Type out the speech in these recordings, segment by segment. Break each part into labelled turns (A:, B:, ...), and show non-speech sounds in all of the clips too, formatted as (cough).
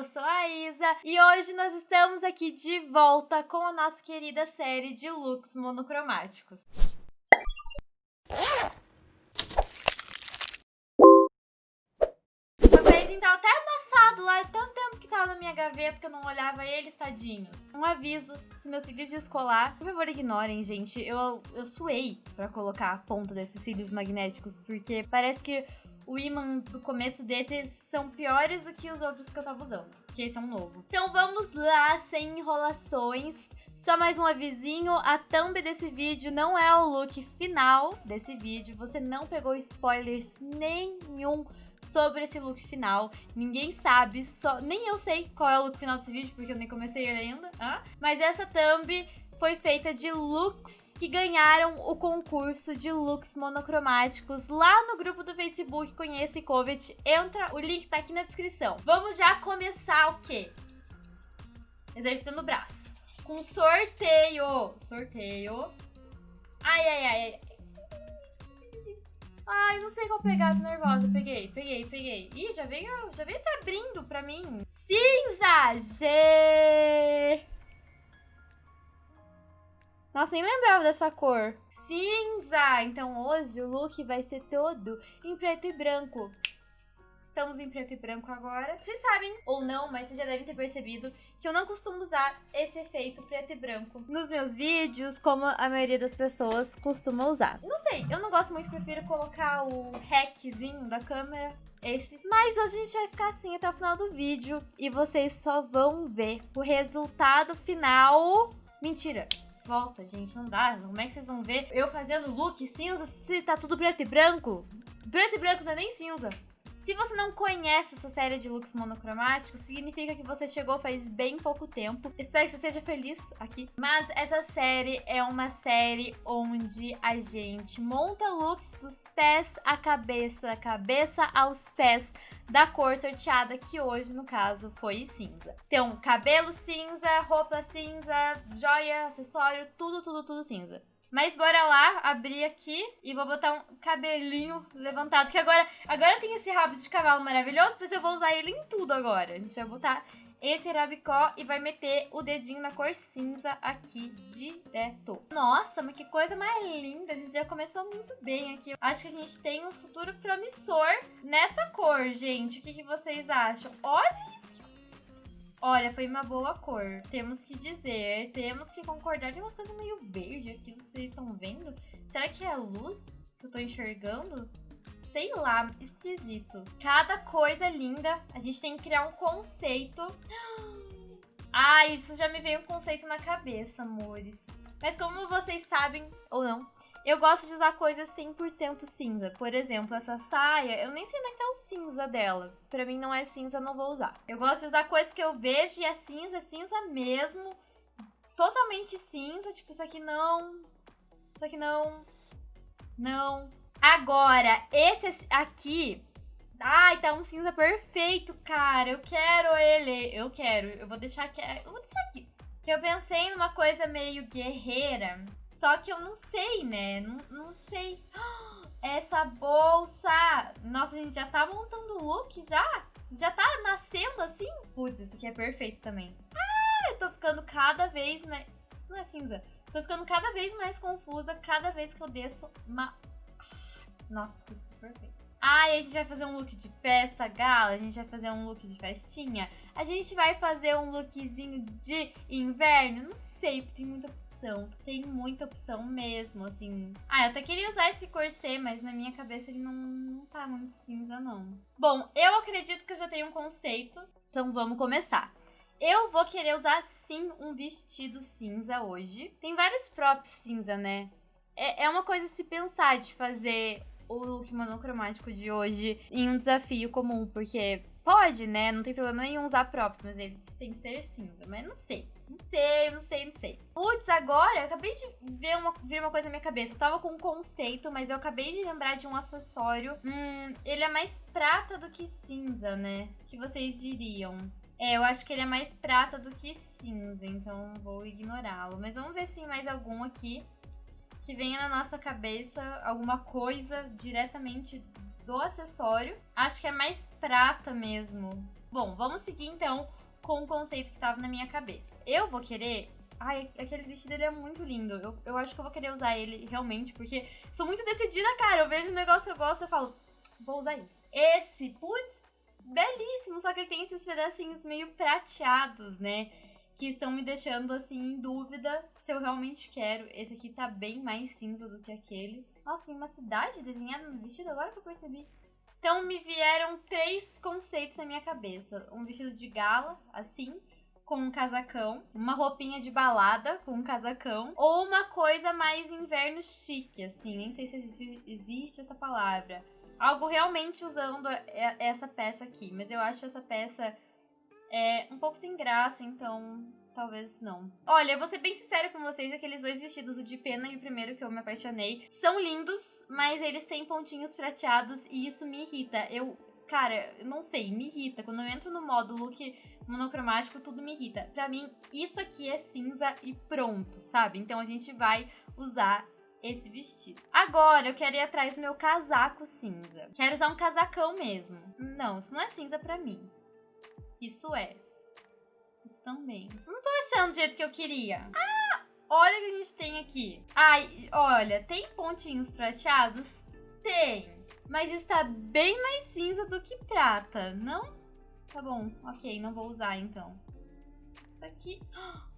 A: Eu sou a Isa e hoje nós estamos aqui de volta com a nossa querida série de looks monocromáticos. Meu pezinho tá até amassado lá, é tanto tempo que tava na minha gaveta que eu não olhava eles, tadinhos. Um aviso, se meus cílios descolar, por favor ignorem, gente. Eu, eu suei pra colocar a ponta desses cílios magnéticos, porque parece que o imã do começo desses são piores do que os outros que eu tava usando, que esse é um novo. Então vamos lá, sem enrolações. Só mais um avisinho, a thumb desse vídeo não é o look final desse vídeo, você não pegou spoilers nenhum sobre esse look final. Ninguém sabe, só nem eu sei qual é o look final desse vídeo, porque eu nem comecei ele ainda. Ah? Mas essa thumb foi feita de looks que ganharam o concurso de looks monocromáticos lá no grupo do Facebook Conheça e Covet. Entra, o link tá aqui na descrição. Vamos já começar o quê? Exercitando o braço. Com sorteio. Sorteio. Ai, ai, ai. Ai, não sei qual pegar, tô nervosa. Peguei, peguei, peguei. Ih, já veio, já veio se abrindo pra mim. Cinza! G! Nossa, nem lembrava dessa cor. Cinza! Então hoje o look vai ser todo em preto e branco. Estamos em preto e branco agora. Vocês sabem, ou não, mas vocês já devem ter percebido que eu não costumo usar esse efeito preto e branco nos meus vídeos, como a maioria das pessoas costuma usar. Não sei, eu não gosto muito, prefiro colocar o hackzinho da câmera esse. Mas hoje a gente vai ficar assim até o final do vídeo e vocês só vão ver o resultado final. Mentira! Volta, gente. Não dá. Como é que vocês vão ver eu fazendo look cinza se tá tudo preto e branco? Preto e branco não é nem cinza. Se você não conhece essa série de looks monocromáticos, significa que você chegou faz bem pouco tempo. Espero que você esteja feliz aqui. Mas essa série é uma série onde a gente monta looks dos pés à cabeça, cabeça aos pés, da cor sorteada, que hoje, no caso, foi cinza. Então, cabelo cinza, roupa cinza, joia, acessório, tudo, tudo, tudo cinza. Mas bora lá, abrir aqui e vou botar um cabelinho levantado. Que agora, agora tem esse rabo de cavalo maravilhoso, pois eu vou usar ele em tudo agora. A gente vai botar esse rabicó e vai meter o dedinho na cor cinza aqui direto. Nossa, mas que coisa mais linda. A gente já começou muito bem aqui. Acho que a gente tem um futuro promissor nessa cor, gente. O que, que vocês acham? Olha isso, Olha, foi uma boa cor. Temos que dizer, temos que concordar. Tem umas coisas meio verde aqui, vocês estão vendo? Será que é a luz que eu tô enxergando? Sei lá, esquisito. Cada coisa linda. A gente tem que criar um conceito. (gasps) Ah, isso já me veio um conceito na cabeça, amores. Mas como vocês sabem, ou não, eu gosto de usar coisas 100% cinza. Por exemplo, essa saia, eu nem sei onde é tá o cinza dela. Pra mim não é cinza, não vou usar. Eu gosto de usar coisas que eu vejo e é cinza, é cinza mesmo. Totalmente cinza, tipo, isso aqui não. Isso aqui não. Não. Agora, esse aqui... Ai, tá um cinza perfeito, cara. Eu quero ele. Eu quero. Eu vou deixar aqui. Eu vou deixar aqui. Eu pensei numa coisa meio guerreira, só que eu não sei, né? Não, não sei. (gasps) Essa bolsa! Nossa, a gente já tá montando o look já? Já tá nascendo assim? Putz, isso aqui é perfeito também. Ah, eu tô ficando cada vez mais... Isso não é cinza. Tô ficando cada vez mais confusa cada vez que eu desço uma... Nossa, perfeito. Ai, a gente vai fazer um look de festa, gala, a gente vai fazer um look de festinha, a gente vai fazer um lookzinho de inverno, não sei, porque tem muita opção, tem muita opção mesmo, assim. Ah, eu até queria usar esse corset, mas na minha cabeça ele não, não tá muito cinza, não. Bom, eu acredito que eu já tenho um conceito, então vamos começar. Eu vou querer usar, sim, um vestido cinza hoje. Tem vários props cinza, né? É, é uma coisa se pensar de fazer o look monocromático de hoje em um desafio comum, porque pode, né? Não tem problema nenhum usar props, mas eles têm que ser cinza. Mas não sei. Não sei, não sei, não sei. Putz, agora eu acabei de ver uma, ver uma coisa na minha cabeça. Eu tava com um conceito, mas eu acabei de lembrar de um acessório. Hum, ele é mais prata do que cinza, né? O que vocês diriam? É, eu acho que ele é mais prata do que cinza, então vou ignorá-lo. Mas vamos ver se tem mais algum aqui que venha na nossa cabeça alguma coisa diretamente do acessório. Acho que é mais prata mesmo. Bom, vamos seguir então com o conceito que tava na minha cabeça. Eu vou querer Ai, aquele vestido ele é muito lindo. Eu, eu acho que eu vou querer usar ele realmente, porque sou muito decidida, cara. Eu vejo um negócio que eu gosto e falo, vou usar isso. Esse, putz, belíssimo. Só que ele tem esses pedacinhos meio prateados, né? Que estão me deixando, assim, em dúvida se eu realmente quero. Esse aqui tá bem mais cinza do que aquele. Nossa, tem uma cidade desenhada no vestido, agora que eu percebi. Então me vieram três conceitos na minha cabeça. Um vestido de gala, assim com um casacão, uma roupinha de balada com um casacão, ou uma coisa mais inverno chique, assim, nem sei se existe, existe essa palavra. Algo realmente usando essa peça aqui, mas eu acho essa peça é um pouco sem graça, então talvez não. Olha, vou ser bem sincera com vocês, aqueles dois vestidos, o de pena e o primeiro que eu me apaixonei, são lindos, mas eles têm pontinhos prateados e isso me irrita. Eu, cara, eu não sei, me irrita. Quando eu entro no modo look monocromático, tudo me irrita. Pra mim, isso aqui é cinza e pronto, sabe? Então a gente vai usar esse vestido. Agora eu quero ir atrás do meu casaco cinza. Quero usar um casacão mesmo. Não, isso não é cinza pra mim. Isso é. Isso também. Não tô achando do jeito que eu queria. Ah! Olha o que a gente tem aqui. Ai, olha, tem pontinhos prateados? Tem. Mas está bem mais cinza do que prata, não? Tá bom, ok, não vou usar então. Isso aqui... (gasps)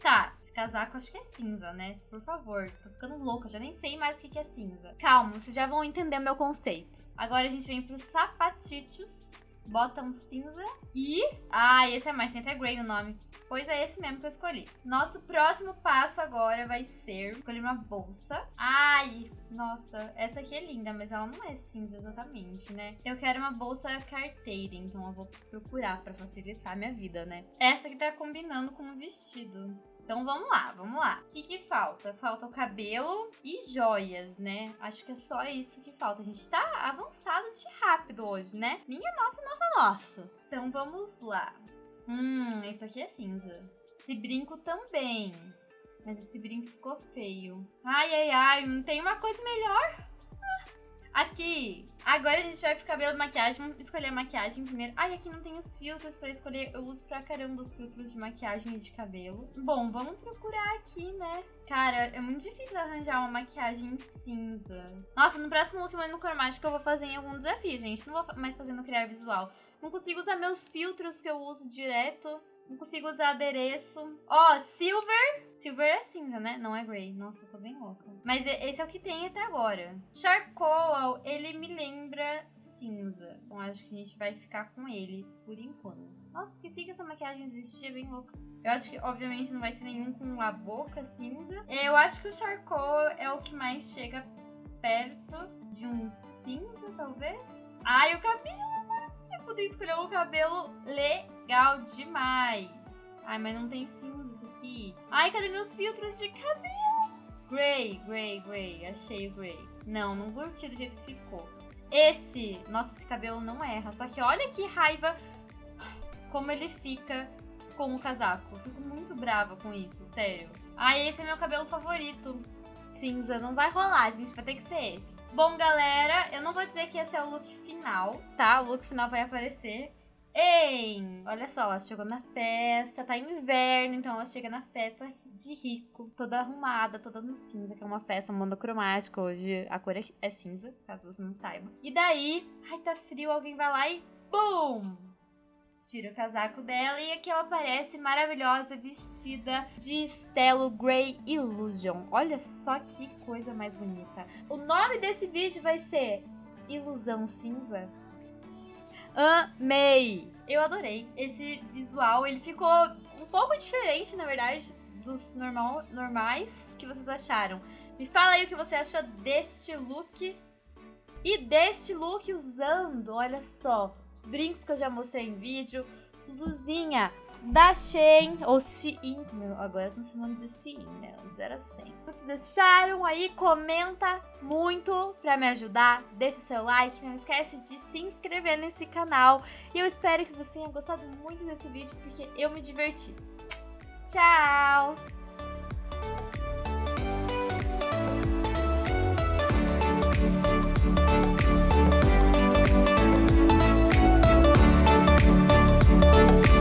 A: Tá, esse casaco acho que é cinza, né? Por favor, tô ficando louca, já nem sei mais o que é cinza. Calma, vocês já vão entender o meu conceito. Agora a gente vem pros sapatitos, bota um cinza e... Ah, esse é mais, tem até grey no nome. Pois é esse mesmo que eu escolhi. Nosso próximo passo agora vai ser escolher uma bolsa. Ai, nossa, essa aqui é linda, mas ela não é cinza exatamente, né? Eu quero uma bolsa carteira, então eu vou procurar pra facilitar a minha vida, né? Essa aqui tá combinando com o vestido. Então vamos lá, vamos lá. O que, que falta? Falta o cabelo e joias, né? Acho que é só isso que falta. A gente tá avançado de rápido hoje, né? Minha nossa, nossa, nossa. Então vamos lá. Hum, esse aqui é cinza. Esse brinco também. Mas esse brinco ficou feio. Ai, ai, ai, não tem uma coisa melhor? Aqui, agora a gente vai pro cabelo e maquiagem. Vamos escolher a maquiagem primeiro. Ai, aqui não tem os filtros pra escolher. Eu uso pra caramba os filtros de maquiagem e de cabelo. Bom, vamos procurar aqui, né? Cara, é muito difícil arranjar uma maquiagem cinza. Nossa, no próximo look no cromático eu vou fazer em algum desafio, gente. Não vou mais fazer no criar visual. Não consigo usar meus filtros que eu uso direto. Não consigo usar adereço. Ó, oh, silver. Silver é cinza, né? Não é grey. Nossa, eu tô bem louca. Mas esse é o que tem até agora. Charcoal, ele me lembra cinza. Então acho que a gente vai ficar com ele por enquanto. Nossa, esqueci que essa maquiagem existe. É bem louca. Eu acho que, obviamente, não vai ter nenhum com a boca cinza. Eu acho que o charcoal é o que mais chega perto de um cinza, talvez. Ai, o cabelo! Agora poder escolher um cabelo legal demais. Ai, mas não tem cinza isso aqui. Ai, cadê meus filtros de cabelo? Grey, grey, grey. Achei o grey. Não, não curti do jeito que ficou. Esse, nossa, esse cabelo não erra. Só que olha que raiva como ele fica com o casaco. Fico muito brava com isso, sério. Ai, esse é meu cabelo favorito. Cinza, não vai rolar, gente. Vai ter que ser esse. Bom, galera, eu não vou dizer que esse é o look final, tá? O look final vai aparecer em... Olha só, ela chegou na festa, tá inverno, então ela chega na festa de rico, toda arrumada, toda no cinza, que é uma festa monocromática, hoje a cor é cinza, caso você não saiba. E daí, ai, tá frio, alguém vai lá e BUM! Tira o casaco dela e aqui ela aparece maravilhosa, vestida de Stelo Grey Illusion. Olha só que coisa mais bonita. O nome desse vídeo vai ser Ilusão Cinza. Amei! Eu adorei esse visual, ele ficou um pouco diferente, na verdade, dos normal, normais. Que vocês acharam? Me fala aí o que você achou deste look. E deste look usando, olha só, os brincos que eu já mostrei em vídeo, luzinha da Shein, ou Shein, agora estão chamando de Shein, né? Antes era Shein. Vocês acharam aí? Comenta muito pra me ajudar, deixa o seu like, não esquece de se inscrever nesse canal. E eu espero que você tenha gostado muito desse vídeo, porque eu me diverti. Tchau!